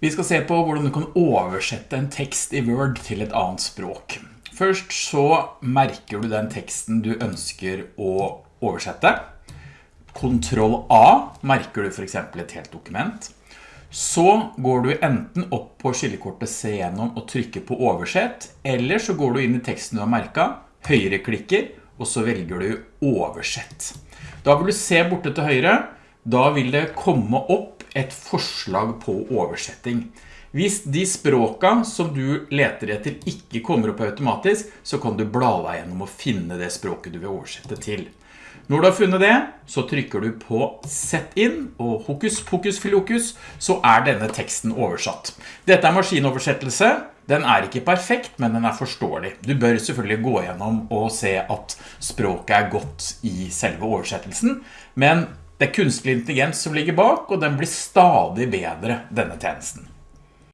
Vi skal se på hvordan du kan oversette en tekst i Word til et annet språk. Først så merker du den teksten du ønsker å oversette. Ctrl A merker du for eksempel et helt dokument. Så går du enten opp på skillekortet Se gjennom og trykker på oversett, eller så går du inn i teksten du har merket, høyreklikker, og så velger du oversett. Da vil du se borte til høyre, da vil det komme opp et forslag på oversetting. Hvis de språka som du leter etter ikke kommer opp automatisk, så kan du bla deg gjennom å finne det språket du vil oversette til. Når du har funnet det, så trykker du på Sett inn, og hokus pokus filokus, så er denne teksten oversatt. Dette er maskinoversettelse. Den er ikke perfekt, men den er forståelig. Du bør selvfølgelig gå gjennom og se at språket er godt i selve oversettelsen, men det er kunstig intelligens som ligger bak, og den blir stadig bedre, denne tjenesten.